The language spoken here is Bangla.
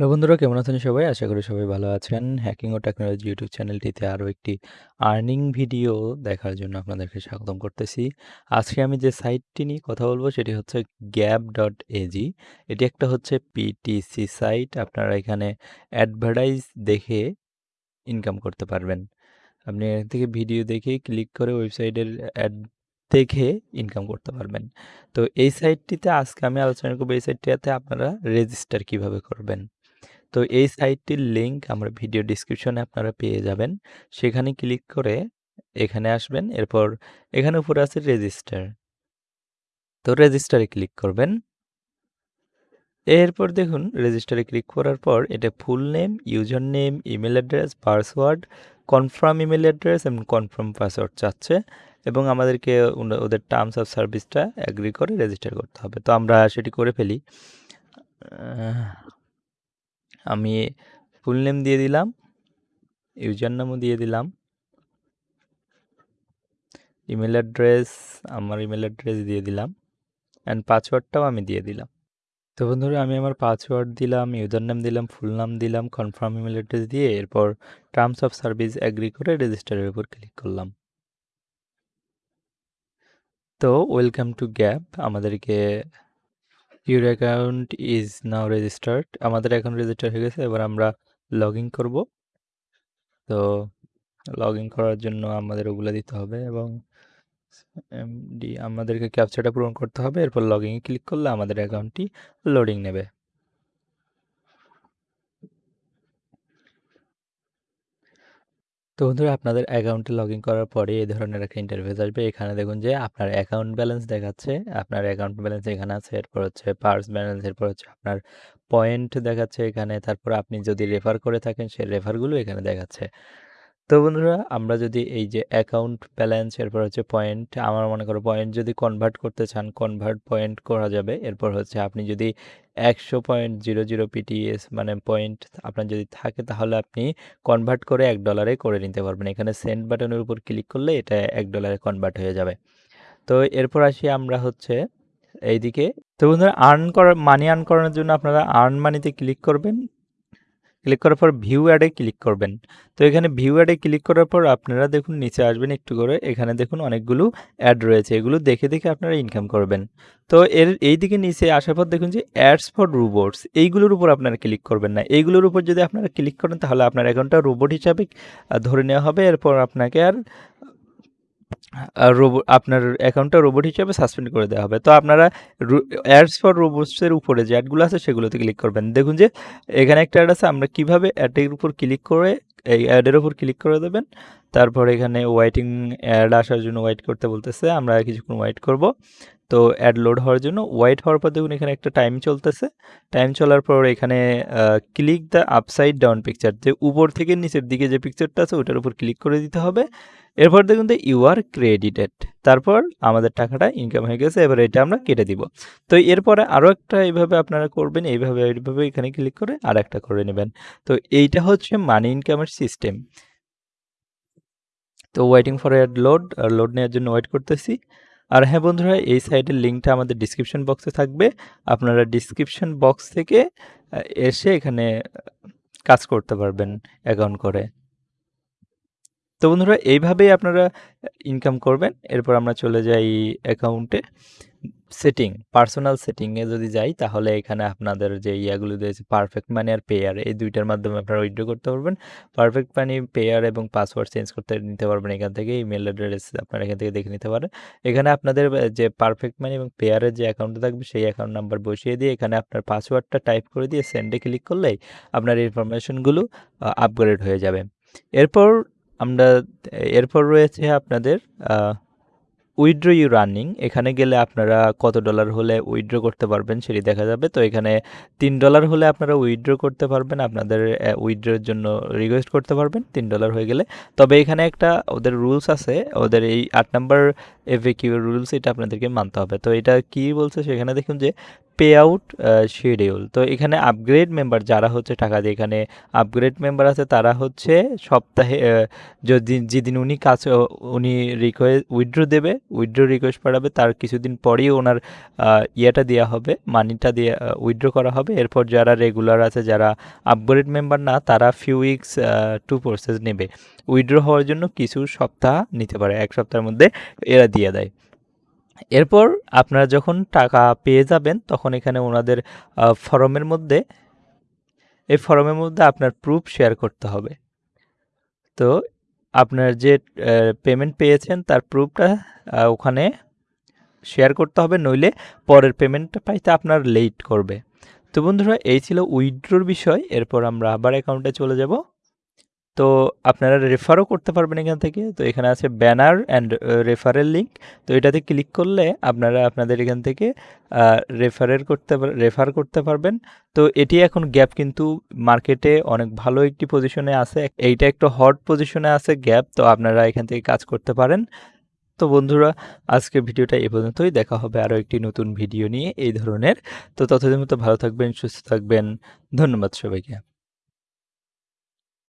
হ্যালো বন্ধুরা, কেমন আছেন সবাই? আশা করি সবাই ভালো আছেন। হ্যাকিং ও টেকনোলজি ইউটিউব চ্যানেলটিতে আরও একটি আর্নিং ভিডিও দেখার জন্য আপনাদেরকে স্বাগতম করতেছি। আজকে আমি যে সাইটটি নিয়ে কথা বলব সেটি হচ্ছে গ্যাপ ডট এজি এটি একটা হচ্ছে পিটিসি সাইট আপনারা এখানে অ্যাডভার্টাইজ দেখে ইনকাম করতে পারবেন। আপনি এখান থেকে ভিডিও দেখে ক্লিক করে ওয়েবসাইটের অ্যাড দেখে ইনকাম করতে পারবেন। তো এই সাইটটিতে আজকে আমি আলোচনা করব, এই সাইটটিতে আপনারা রেজিস্টার কীভাবে করবেন। তো এই সাইটটির লিঙ্ক আমরা ভিডিও ডিসক্রিপশনে আপনারা পেয়ে যাবেন। সেখানে ক্লিক করে এখানে আসবেন, এরপর এখানে উপরে আছে রেজিস্টার তো রেজিস্টারে ক্লিক করবেন। এরপর দেখুন রেজিস্টারে ক্লিক করার পর এটা full name user name email address password confirm email address এবং কনফার্ম পাসওয়ার্ড চাচ্ছে এবং আমাদেরকে ওদের টার্মস অফ সার্ভিসটা অ্যাগ্রি করে রেজিস্টার করতে হবে। তো আমরা সেটি করে ফেলি। আমি ফুল নেম দিয়ে দিলাম ইউজার নামও দিয়ে দিলাম। ইমেল অ্যাড্রেস আমার ইমেল অ্যাড্রেস দিয়ে দিলাম অ্যান্ড পাসওয়ার্ডটাও আমি দিয়ে দিলাম। তো বন্ধুরা, আমি আমার পাসওয়ার্ড দিলাম ইউজার নাম দিলাম ফুল নাম দিলাম কনফার্ম ইমেল অ্যাড্রেস দিয়ে এরপর টার্মস অফ সার্ভিস অ্যাগ্রি করে রেজিস্টারের উপর ক্লিক করলাম। তো ওয়েলকাম টু গ্যাপ আমাদেরকে your account is now registered আমাদের এখন রেজিস্টার হয়ে গেছে, এবার আমরা লগ ইন করব। তো লগ ইন করার জন্য আমাদের ওগুলো দিতে হবে এবং এমডি আমাদেরকে ক্যাপচারটা পূরণ করতে হবে। এরপর লগ ইন ক্লিক করলে আমাদের অ্যাকাউন্টটি লোডিং নেবে। তো বন্ধুরা, আপনাদের অ্যাকাউন্টে লগ ইন করার পরে এই ধরনের একটা ইন্টারভিউ আসবে। এখানে দেখুন যে আপনার অ্যাকাউন্ট ব্যালেন্স দেখাচ্ছে, আপনার অ্যাকাউন্ট ব্যালেন্স এখানে আছে, এরপর হচ্ছে পার্স ব্যালেন্স, এরপর হচ্ছে আপনার পয়েন্ট দেখাচ্ছে এখানে, তারপর আপনি যদি রেফার করে থাকেন, সেই রেফারগুলো এখানে দেখাচ্ছে। তো বন্ধুরা, আমরা যদি এই যে অ্যাকাউন্ট ব্যালেন্স এরপর হচ্ছে পয়েন্ট আমার মনে করো পয়েন্ট যদি কনভার্ট করতে চান কনভার্ট পয়েন্ট করা যাবে। এরপর হচ্ছে আপনি যদি একশো পয়েন্ট জিরো জিরো পিটিএস মানে পয়েন্ট আপনার যদি থাকে, তাহলে আপনি কনভার্ট করে এক ডলারে করে নিতে পারবেন। এখানে সেন্ট বাটনের উপর ক্লিক করলে এটা এক ডলারে কনভার্ট হয়ে যাবে। তো এরপর আসি আমরা হচ্ছে এইদিকে। তো বন্ধুরা আর্ন করার মানি আর্ন করানোর জন্য আপনারা আর্ন মানিতে ক্লিক করবেন। ক্লিক করার পর ভিউ অ্যাডে ক্লিক করবেন। তো এখানে ভিউ অ্যাডে ক্লিক করার পর আপনারা দেখুন, নিচে আসবেন একটু করে। এখানে দেখুন অনেকগুলো অ্যাড রয়েছে। এগুলো দেখে দেখে আপনারা ইনকাম করবেন। তো এর এই দিকে নিচে আসার পর দেখুন যে অ্যাডস ফর রোবটস এইগুলোর উপর আপনারা ক্লিক করবেন না। এইগুলোর উপর যদি আপনারা ক্লিক করেন, তাহলে আপনার অ্যাকাউন্টটা রোবট হিসাবে ধরে নেওয়া হবে। এরপর আপনাকে আর রোবট আপনার অ্যাকাউন্টটা রোবট হিসেবে সাসপেন্ড করে দেওয়া হবে। তো আপনারা অ্যাডস ফর রোবটসের উপরে যে অ্যাডগুলো আছে সেগুলোতে ক্লিক করবেন। দেখুন যে এখানে একটা অ্যাড আছে, আমরা কীভাবে অ্যাডের উপর ক্লিক করে, এই অ্যাডের উপর ক্লিক করে দেবেন। তারপর এখানে ওয়াইটিং অ্যাড আসার জন্য ওয়াইট করতে বলতেছে, আমরা কিছুক্ষণ ওয়াইট করব। তো অ্যাড লোড হওয়ার জন্য ওয়াইট হওয়ার পর দেখুন এখানে একটা টাইম চলতেছে। টাইম চলার পর এখানে click the upside down picture যে উপর থেকে নিচের দিকে যে পিকচারটা আছে ওটার উপর ক্লিক করে দিতে হবে। এরপর দেখুন যে ইউ আর ক্রেডিটেড তারপর আমাদের টাকাটা ইনকাম হয়ে গেছে, এবার এটা আমরা কেটে দিব। তো এরপরে আরও একটা এইভাবে আপনারা করবেন, এইভাবে এইভাবে এখানে ক্লিক করে আর একটা করে নেবেন। তো এইটা হচ্ছে মানি ইনকামের সিস্টেম তো waiting for ad load load নেওয়ার জন্য ওয়েট করতেছি। আর হ্যাঁ বন্ধুরা, এই সাইডের লিঙ্কটা আমাদের ডিসক্রিপশন বক্সে থাকবে। আপনারা ডিসক্রিপশন বক্স থেকে এসে এখানে কাজ করতে পারবেন অ্যাকাউন্ট করে। তো বন্ধুরা, এইভাবেই আপনারা ইনকাম করবেন। এরপর আমরা চলে যাই অ্যাকাউন্টে সেটিং পার্সোনাল সেটিংয়ে যদি যাই, তাহলে এখানে আপনাদের যে ইয়াগুলো দিয়েছে পারফেক্ট মানি আর পেয়ার এই দুইটার মাধ্যমে আপনারা উইথড্র করতে পারবেন। পারফেক্ট মানি পেয়ার এবং পাসওয়ার্ড চেঞ্জ করতে নিতে পারবেন এখান থেকে ইমেল অ্যাড্রেস আপনারা এখান থেকে দেখে নিতে পারেন। এখানে আপনাদের যে পারফেক্ট মানি এবং পেয়ারের যে অ্যাকাউন্টটা থাকবে, সেই অ্যাকাউন্ট নাম্বার বসিয়ে দিয়ে এখানে আপনার পাসওয়ার্ডটা টাইপ করে দিয়ে সেন্ডে ক্লিক করলেই আপনার ইনফরমেশনগুলো আপগ্রেড হয়ে যাবে। এরপর আমরা, এরপর রয়েছে আপনাদের উইথড্র ইউ রানিং এখানে গেলে আপনারা কত ডলার হলে উইথড্র করতে পারবেন সেটি দেখা যাবে। তো এখানে তিন ডলার হলে আপনারা উইথড্র করতে পারবেন, আপনাদের উইড্রোর জন্য রিকোয়েস্ট করতে পারবেন, তিন ডলার হয়ে গেলে। তবে এখানে একটা ওদের রুলস আছে, ওদের এই আট নাম্বার এফএ কিউ রুলস এটা আপনাদেরকে মানতে হবে। তো এটা কি বলছে সেখানে দেখুন যে পে আউট শিডিউল তো এখানে আপগ্রেড মেম্বার যারা হচ্ছে টাকা দিয়ে এখানে আপগ্রেড মেম্বার আছে, তারা হচ্ছে সপ্তাহে যদি, যেদিন উনি কাজ, উনি রিকোয়েস্ট উইথড্র দেবে উইথড্র রিকোয়েস্ট পাঠাবে, তার কিছুদিন পরেই ওনার ইয়েটা দেওয়া হবে মানিটা দিয়ে উইথড্র করা হবে। এরপর যারা রেগুলার আছে, যারা আপগ্রেড মেম্বার না, তারা ফিউ উইকস টু প্রসেস নেবে। উইথড্র হওয়ার জন্য কিছু সপ্তাহ নিতে পারে, এক সপ্তাহের মধ্যে এরা দিয়ে দেয়। এরপর আপনারা যখন টাকা পেয়ে যাবেন, তখন এখানে ওনাদের ফরমের মধ্যে, এই ফরমের মধ্যে আপনার প্রুফ শেয়ার করতে হবে। তো আপনার যে পেমেন্ট পেয়েছেন তার প্রুফটা ওখানে শেয়ার করতে হবে, নইলে পরের পেমেন্টটা পাইতে আপনার লেট করবে। তো বন্ধুরা, এই ছিল উইড্রোর বিষয়, এরপর আমরা আবার অ্যাকাউন্টে চলে যাব। তো আপনারা রেফারও করতে পারবেন এখান থেকে। তো এখানে আছে ব্যানার অ্যান্ড রেফারেল লিঙ্ক তো এটাতে ক্লিক করলে আপনারা আপনাদের এখান থেকে রেফারের করতে রেফার করতে পারবেন। তো এটি এখন গ্যাপ কিন্তু মার্কেটে অনেক ভালো একটি পজিশনে আছে। এইটা একটু হট পজিশনে আছে গ্যাপ তো আপনারা এখান থেকে কাজ করতে পারেন। তো বন্ধুরা আজকে ভিডিওটা এ পর্যন্তই। দেখা হবে আরও একটি নতুন ভিডিও নিয়ে। এই ধরনের। তো ততদিন মতো ভালো থাকবেন, সুস্থ থাকবেন। ধন্যবাদ সবাইকে।